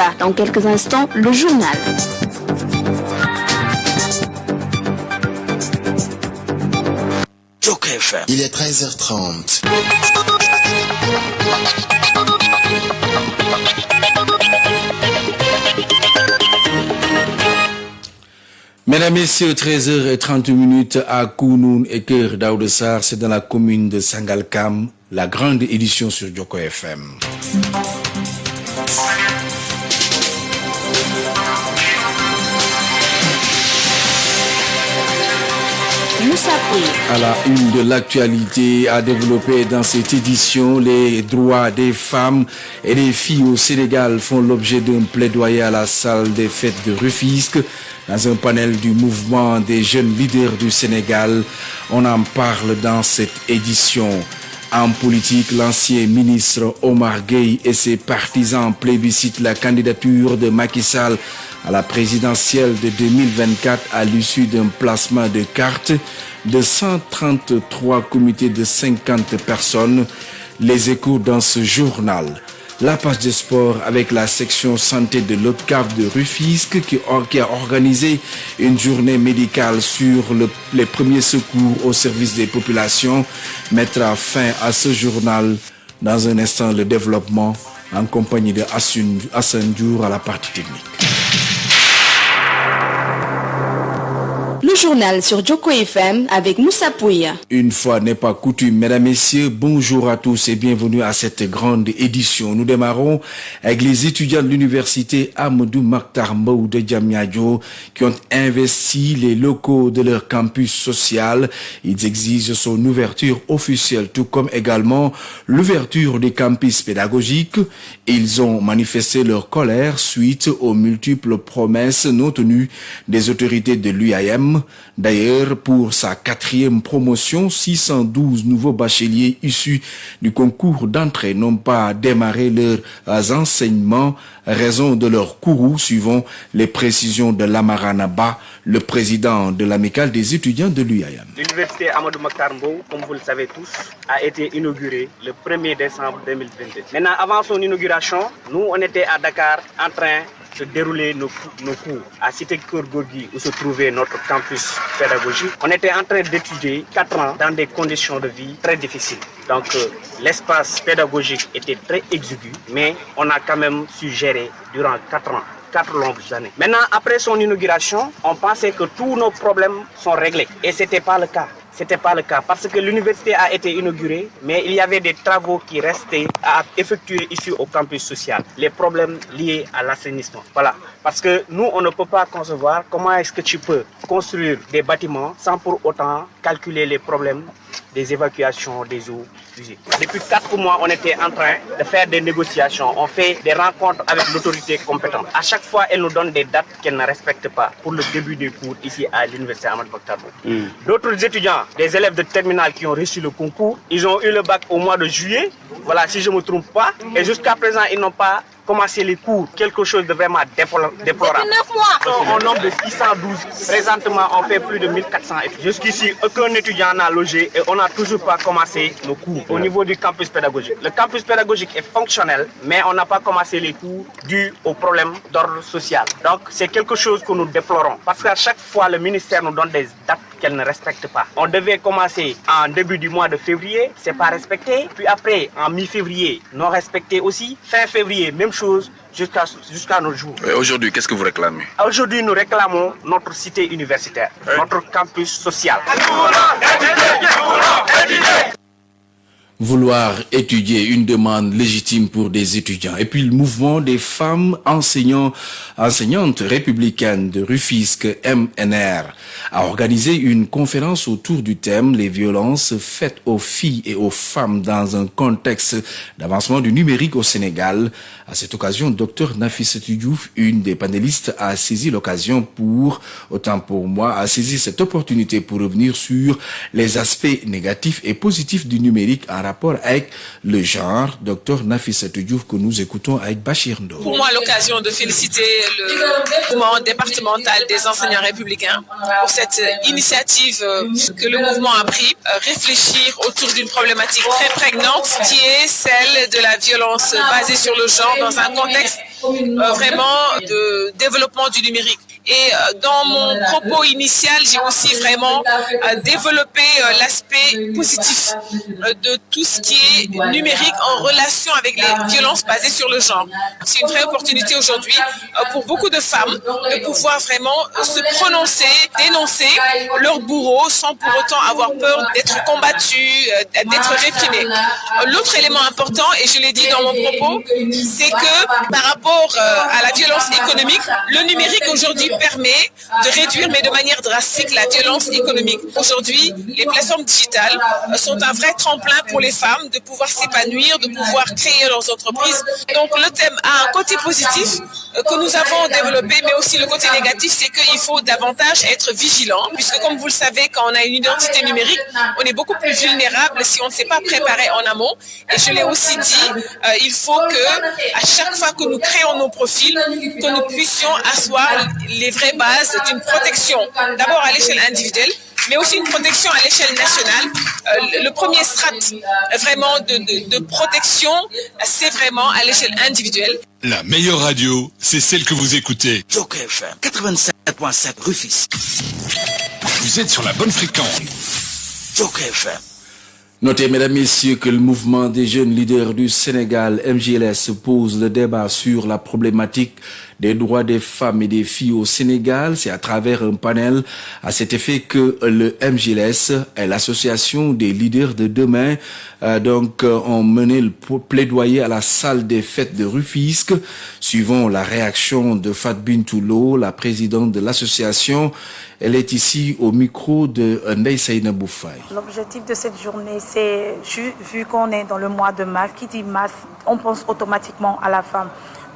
pas. Dans quelques instants, le journal. Il est 13h30. Mesdames, Messieurs, 13h30 minutes à Kounoun et Cœur d'Aoudessar, c'est dans la commune de Sangalkam, la grande édition sur Djoko FM. À la une de l'actualité, à développer dans cette édition, les droits des femmes et des filles au Sénégal font l'objet d'un plaidoyer à la salle des fêtes de Rufisque. Dans un panel du mouvement des jeunes leaders du Sénégal, on en parle dans cette édition. En politique, l'ancien ministre Omar Gueye et ses partisans plébiscitent la candidature de Macky Sall à la présidentielle de 2024 à l'issue d'un placement de cartes de 133 comités de 50 personnes. Les échos dans ce journal. La page de sport avec la section santé de l'OCAV de Rufisque qui, a organisé une journée médicale sur les premiers secours au service des populations mettra fin à ce journal dans un instant le développement en compagnie de Hassan à la partie technique. Journal sur Joko FM avec Moussa Pouya. Une fois n'est pas coutume, mesdames, messieurs, bonjour à tous et bienvenue à cette grande édition. Nous démarrons avec les étudiants de l'université Amadou Maktar de Djamnyadjo qui ont investi les locaux de leur campus social. Ils exigent son ouverture officielle, tout comme également l'ouverture des campus pédagogiques. Ils ont manifesté leur colère suite aux multiples promesses non tenues des autorités de D'ailleurs, pour sa quatrième promotion, 612 nouveaux bacheliers issus du concours d'entrée n'ont pas démarré leurs enseignements, raison de leur courroux, suivant les précisions de Lamaranaba, le président de l'amicale des étudiants de l'UIAM. L'université Amadou Makarmbo, comme vous le savez tous, a été inaugurée le 1er décembre 2022. Maintenant, avant son inauguration, nous, on était à Dakar en train de dérouler nos, cours à Cité Gorgui où se trouvait notre campus pédagogique. On était en train d'étudier quatre ans dans des conditions de vie très difficiles. Donc euh, l'espace pédagogique était très exigu, mais on a quand même su gérer durant quatre ans quatre longues années. Maintenant, après son inauguration, on pensait que tous nos problèmes sont réglés. Et ce n'était pas le cas. Ce n'était pas le cas parce que l'université a été inaugurée, mais il y avait des travaux qui restaient à effectuer ici au campus social. Les problèmes liés à l'assainissement. Voilà. Parce que nous, on ne peut pas concevoir comment est-ce que tu peux construire des bâtiments sans pour autant calculer les problèmes des évacuations des eaux usées. Depuis quatre mois, on était en train de faire des négociations. On fait des rencontres avec l'autorité compétente. À chaque fois, elle nous donne des dates qu'elle ne respecte pas pour le début des cours ici à l'université Ahmad Bakhtarbo. Hmm. D'autres étudiants, des élèves de terminale qui ont reçu le concours, ils ont eu le bac au mois de juillet. Voilà, si je ne me trompe pas. Et jusqu'à présent, ils n'ont pas commencer les cours, quelque chose de vraiment déplorable. Au nombre de 612, présentement, on fait plus de 1400 étudiants. Jusqu'ici, aucun étudiant n'a logé et on n'a toujours pas commencé nos cours au niveau du campus pédagogique. Le campus pédagogique est fonctionnel, mais on n'a pas commencé les cours dû aux problèmes d'ordre social. Donc, c'est quelque chose que nous déplorons parce qu'à chaque fois, le ministère nous donne des dates qu'elle ne respecte pas. On devait commencer en début du mois de février, c'est pas respecté. Puis après, en mi-février, non respecté aussi. Fin février, même chose jusqu'à jusqu'à nos jours. Aujourd'hui, qu'est-ce que vous réclamez Aujourd'hui, nous réclamons notre cité universitaire, notre campus social vouloir étudier une demande légitime pour des étudiants. Et puis le mouvement des femmes enseignants, enseignantes républicaines de Rufisque MNR a organisé une conférence autour du thème les violences faites aux filles et aux femmes dans un contexte d'avancement du numérique au Sénégal. À cette occasion, Dr Nafis Diouf, une des panélistes, a saisi l'occasion pour, autant pour moi, a saisi cette opportunité pour revenir sur les aspects négatifs et positifs du numérique en rapport avec le genre. Docteur Nafissa Diouf que nous écoutons avec Bachir Ndo. Pour moi, l'occasion de féliciter le mouvement départemental des enseignants républicains pour cette initiative que le mouvement a pris, réfléchir autour d'une problématique très prégnante qui est celle de la violence basée sur le genre dans un contexte vraiment de développement du numérique. Et euh, dans mon propos initial, j'ai aussi vraiment euh, développé euh, l'aspect positif de tout ce qui est numérique en relation avec les violences basées sur le genre. C'est une vraie opportunité aujourd'hui pour beaucoup de femmes de pouvoir vraiment se prononcer, dénoncer leurs bourreaux sans pour autant avoir peur d'être combattues, d'être réprimées. L'autre élément important, et je l'ai dit dans mon propos, c'est que par rapport à la violence économique, le numérique aujourd'hui permet de réduire, mais de manière drastique, la violence économique. Aujourd'hui, les plateformes digitales sont un vrai tremplin pour les femmes de pouvoir s'épanouir, de pouvoir créer leurs entreprises. Donc le thème a un côté positif que nous avons développé, mais aussi le côté négatif, c'est qu'il faut davantage être vigilant, puisque comme vous le savez, quand on a une identité numérique, on est beaucoup plus vulnérable si on ne s'est pas préparé en amont. Et je l'ai aussi dit, euh, il faut que à chaque fois que nous créons nos profils, que nous puissions asseoir les vraies bases d'une protection, d'abord à l'échelle individuelle, mais aussi une protection à l'échelle nationale. Euh, le premier strat vraiment de, de, de protection, c'est vraiment à l'échelle individuelle. La meilleure radio, c'est celle que vous écoutez. Joker FM 87.7 Rufis. Vous êtes sur la bonne fréquence. Joker FM. Notez, mesdames, messieurs, que le mouvement des jeunes leaders du Sénégal, MJLS, pose le débat sur la problématique des droits des femmes et des filles au Sénégal. C'est à travers un panel à cet effet que le MJLS et l'association des leaders de demain euh, donc euh, ont mené le plaidoyer à la salle des fêtes de Rufisque. Suivant la réaction de Fat Bintoulo, la présidente de l'association, elle est ici au micro de Ndei Saïna Bouffaï. L'objectif de cette journée, c'est vu qu'on est dans le mois de mars, qui dit mars, on pense automatiquement à la femme.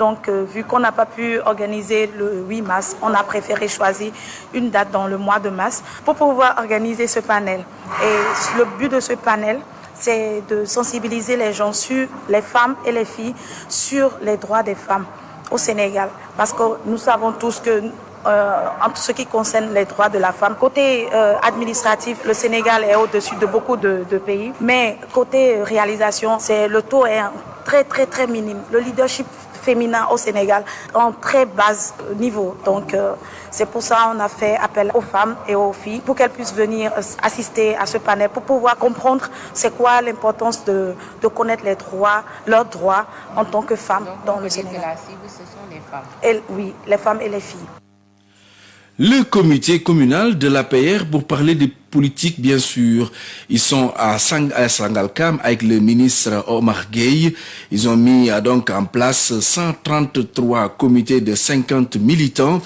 Donc, euh, vu qu'on n'a pas pu organiser le 8 mars, on a préféré choisir une date dans le mois de mars pour pouvoir organiser ce panel. Et le but de ce panel, c'est de sensibiliser les gens sur les femmes et les filles sur les droits des femmes au Sénégal. Parce que nous savons tous que euh, en ce qui concerne les droits de la femme. Côté euh, administratif, le Sénégal est au-dessus de beaucoup de, de, pays, mais côté réalisation, le taux est très très très minime. Le leadership féminin au Sénégal en très bas niveau. Donc euh, c'est pour ça qu'on a fait appel aux femmes et aux filles pour qu'elles puissent venir assister à ce panel pour pouvoir comprendre c'est quoi l'importance de, de, connaître les droits, leurs droits en tant que femmes Donc, dans le Sénégal. la cible, ce sont les femmes. Et, oui, les femmes et les filles. Le comité communal de l'APR pour parler des politiques, bien sûr. Ils sont à, Sang Sangalkam avec le ministre Omar Gueye. Ils ont mis euh, donc en place 133 comités de 50 militants.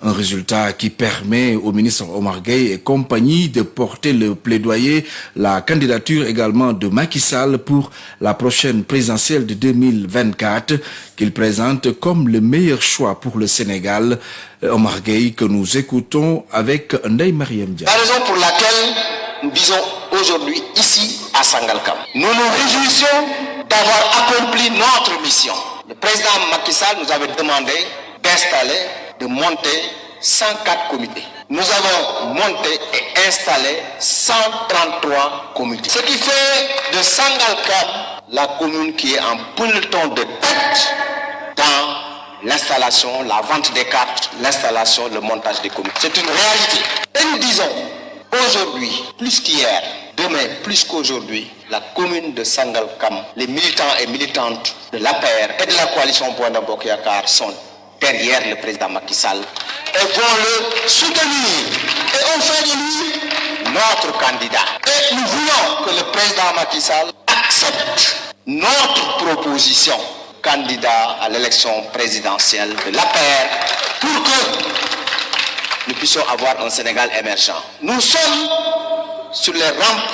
Un résultat qui permet au ministre Omar Gueye et compagnie de porter le plaidoyer, la candidature également de Macky Sall pour la prochaine présidentielle de 2024 qu'il présente comme le meilleur choix pour le Sénégal. Omar Gueye que nous écoutons avec Ndeye Mariam. La nous disons aujourd'hui ici à Sangalkam, nous nous réjouissons d'avoir accompli notre mission. Le président Macky Sall nous avait demandé d'installer, de monter 104 comités. Nous avons monté et installé 133 comités. Ce qui fait de Sangalkam la commune qui est en peloton de tête dans l'installation, la vente des cartes, l'installation, le montage des comités. C'est une réalité. Et nous disons, aujourd'hui, plus qu'hier, demain, plus qu'aujourd'hui, la commune de Sangalkam, les militants et militantes de l'APR et de la coalition de Bokyakar sont derrière le président Macky Sall et vont le soutenir. Et on fait de lui notre candidat. Et nous voulons que le président Macky Sall accepte notre proposition candidat à l'élection présidentielle de l'APR pour que nous puissions avoir un Sénégal émergent. Nous sommes sur les rampes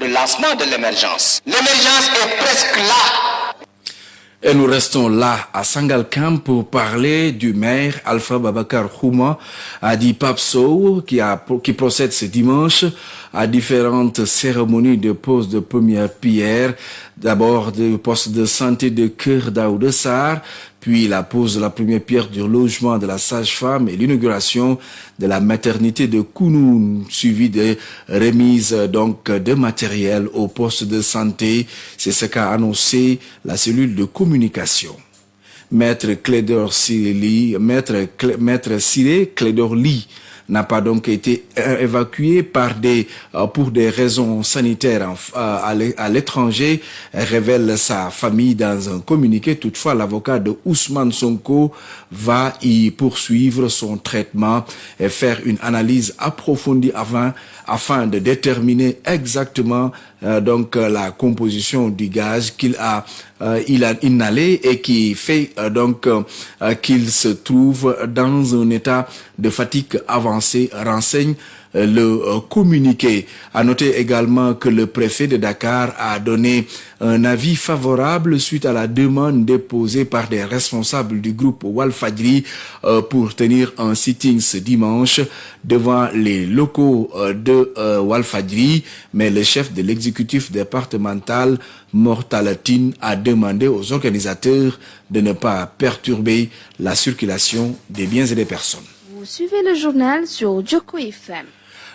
de lancement de l'émergence. L'émergence est presque là. Et nous restons là à Sangalkam pour parler du maire Alpha Babakar Houma, a dit Papso, qui, qui procède ce dimanche à différentes cérémonies de pose de première pierre. D'abord du poste de santé de Cœur d'Aoudessar, puis la pose de la première pierre du logement de la sage-femme et l'inauguration de la maternité de Kounoun, suivi de remise donc de matériel au poste de santé. C'est ce qu'a annoncé la cellule de communication. Maître Clédor Maître, Maître Siré Clédor n'a pas donc été évacué par des, euh, pour des raisons sanitaires euh, à l'étranger, révèle sa famille dans un communiqué. Toutefois, l'avocat de Ousmane Sonko va y poursuivre son traitement et faire une analyse approfondie avant, afin de déterminer exactement euh, donc la composition du gaz qu'il a il a inhalé et qui fait donc qu'il se trouve dans un état de fatigue avancée renseigne euh, le euh, communiqué. À noter également que le préfet de Dakar a donné un avis favorable suite à la demande déposée par des responsables du groupe Walfadri euh, pour tenir un sitting ce dimanche devant les locaux de Walfadri. Mais le chef de l'exécutif départemental, Mortalatine, a demandé aux organisateurs de ne pas perturber la circulation des biens et des personnes. Vous suivez le journal sur FM.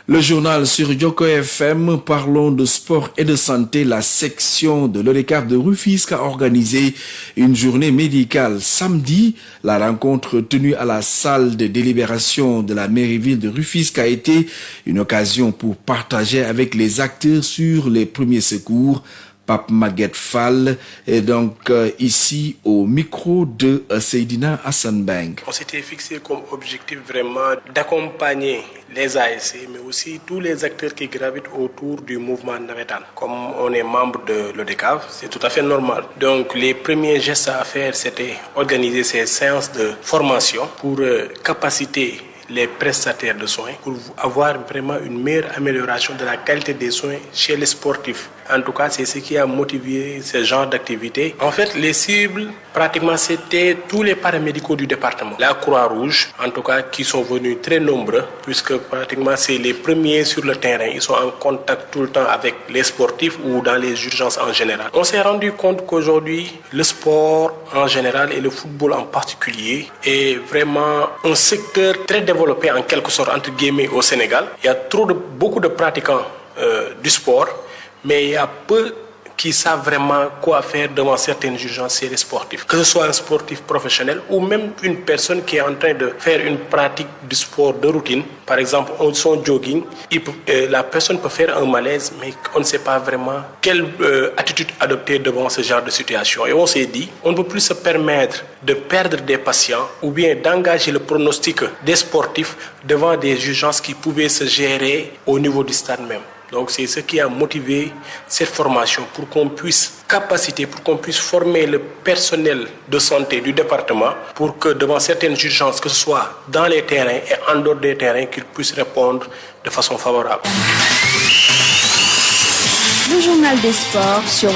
Le journal sur Joko FM, parlons de sport et de santé. La section de l'ODECAF de Rufisque a organisé une journée médicale samedi. La rencontre tenue à la salle de délibération de la mairie-ville de Rufisque a été une occasion pour partager avec les acteurs sur les premiers secours Pape Maguette Fall est donc euh, ici au micro de euh, Seydina Hassan Bang. On s'était fixé comme objectif vraiment d'accompagner les ASC, mais aussi tous les acteurs qui gravitent autour du mouvement navetan. Comme on est membre de l'ODECAV, c'est tout à fait normal. Donc les premiers gestes à faire, c'était organiser ces séances de formation pour euh, capaciter les prestataires de soins pour avoir vraiment une meilleure amélioration de la qualité des soins chez les sportifs. En tout cas, c'est ce qui a motivé ce genre d'activité. En fait, les cibles, pratiquement, c'était tous les paramédicaux du département. La Croix-Rouge, en tout cas, qui sont venus très nombreux, puisque pratiquement, c'est les premiers sur le terrain. Ils sont en contact tout le temps avec les sportifs ou dans les urgences en général. On s'est rendu compte qu'aujourd'hui, le sport en général et le football en particulier est vraiment un secteur très développé en quelque sorte, entre guillemets, au Sénégal. Il y a trop de, beaucoup de pratiquants euh, du sport mais il y a peu qui savent vraiment quoi faire devant certaines urgences sportifs. Que ce soit un sportif professionnel ou même une personne qui est en train de faire une pratique du sport de routine, par exemple son jogging, euh, la personne peut faire un malaise, mais on ne sait pas vraiment quelle euh, attitude adopter devant ce genre de situation. Et on s'est dit, on ne peut plus se permettre de perdre des patients ou bien d'engager le pronostic des sportifs devant des urgences qui pouvaient se gérer au niveau du stade même. Donc c'est ce qui a motivé cette formation pour qu'on puisse capaciter, pour qu'on puisse former le personnel de santé du département pour que devant certaines urgences, que ce soit dans les terrains et en dehors des terrains, qu'ils puissent répondre de façon favorable. Le journal des sports sur.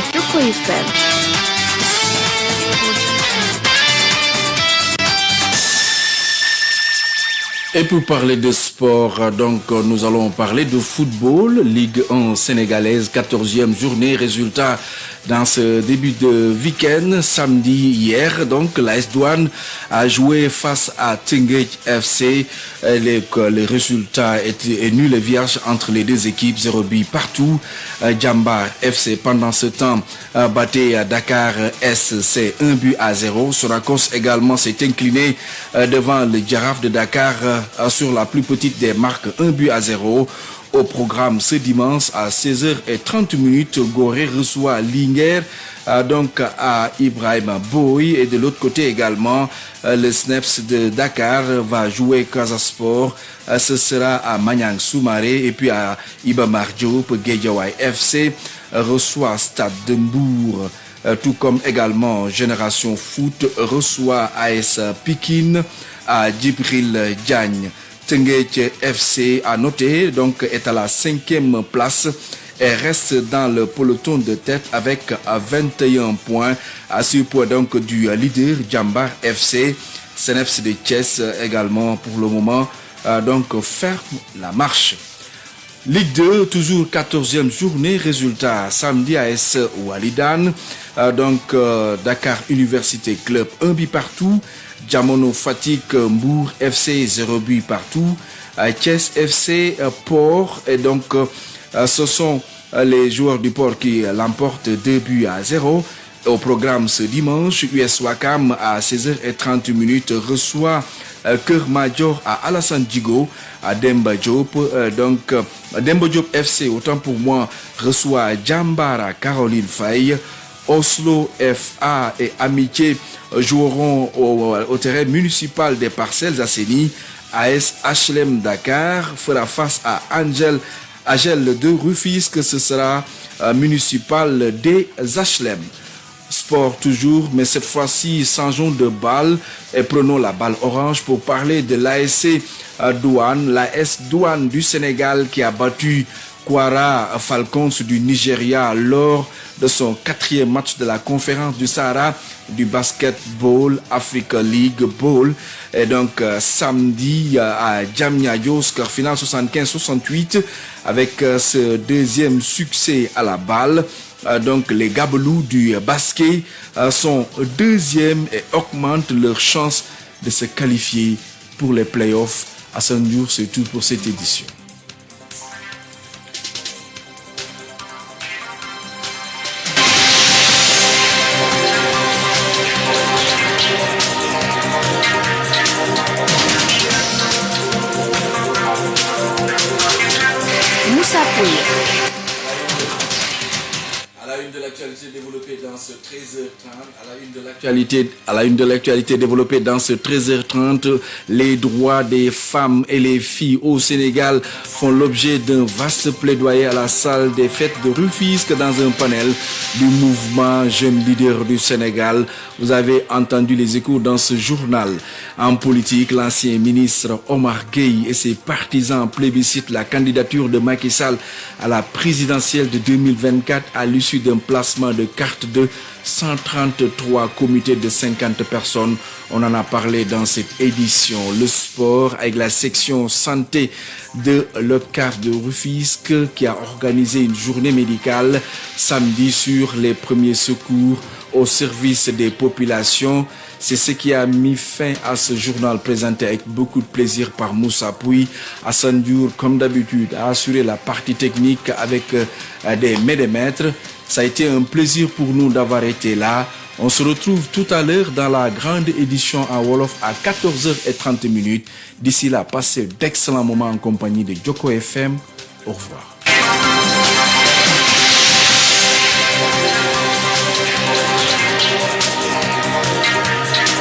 Et pour parler de sport, donc nous allons parler de football, Ligue 1 sénégalaise, 14e journée, résultat dans ce début de week-end, samedi hier, donc la S-Douane a joué face à Tingage FC. Les, les résultats étaient nuls et vierges entre les deux équipes, 0 but partout. Djamba FC pendant ce temps battait Dakar SC 1 but à 0. Sonacos également s'est incliné devant le Giraffe de Dakar sur la plus petite des marques 1 but à 0. Au programme ce dimanche à 16h30 Goré reçoit Linger donc à Ibrahim Boy et de l'autre côté également le Snaps de Dakar va jouer Casasport ce sera à Manyang Soumaré et puis à Ibamar Diop Guédiawaye FC reçoit Stade de tout comme également Génération Foot reçoit AS Pikin à Djibril Diagne. Tenguech FC a noté donc est à la cinquième place et reste dans le peloton de tête avec 21 points à ce point donc du leader Djambar FC. CNFC de Thiès également pour le moment donc ferme la marche. Ligue 2, toujours 14e journée. Résultat samedi AS Walidan. Euh, donc euh, Dakar Université Club 1 but partout. Diamono Fatik Mbour FC 0 but partout. Chess FC Port. Et donc ce sont les joueurs du Port qui l'emportent 2 buts à 0. Au programme ce dimanche, US Wakam à 16h30 minutes reçoit Cœur Major à Alassane Digo à Demba Diop. donc Demba Diop FC, autant pour moi, reçoit Djambara Caroline Faye. Oslo FA et Amitié joueront au, terrain municipal des parcelles Asseni. AS HLM Dakar fera face à Angel Agel de Rufisque, ce sera euh, municipal des HLM. Sport toujours, mais cette fois-ci, changeons de balle et prenons la balle orange pour parler de l'ASC Douane, l'AS Douane du Sénégal qui a battu Kwara Falcons du Nigeria lors de son quatrième match de la conférence du Sahara du Basketball Africa League Bowl. Et donc euh, samedi euh, à Djamnyadjo, score final 75-68 avec euh, ce deuxième succès à la balle. donc les Gabelous du basket sont deuxième et augmentent leur chance de se qualifier pour les playoffs. À ce jour, c'est tout pour cette édition. L'actualité développée dans ce 13h30, à la une de l'actualité, développée dans ce 13h30, les droits des femmes et les filles au Sénégal font l'objet d'un vaste plaidoyer à la salle des fêtes de Rufisque dans un panel du mouvement Jeunes Leaders du Sénégal. Vous avez entendu les échos dans ce journal. En politique, l'ancien ministre Omar Gueye et ses partisans plébiscitent la candidature de Macky Sall à la présidentielle de 2024 à l'issue d'un de carte de 133 comités de 50 personnes. On en a parlé dans cette édition. Le sport avec la section santé de l'OCAF de Rufisque qui a organisé une journée médicale samedi sur les premiers secours au service des populations. C'est ce qui a mis fin à ce journal présenté avec beaucoup de plaisir par Moussa Pouy. Hassan Diour, comme d'habitude, a assuré la partie technique avec euh, des maîtres. Ça a été un plaisir pour nous d'avoir été là. On se retrouve tout à l'heure dans la grande édition en Wolof à 14h30 minutes. D'ici là, passez d'excellents moments en compagnie de Joko FM. Au revoir.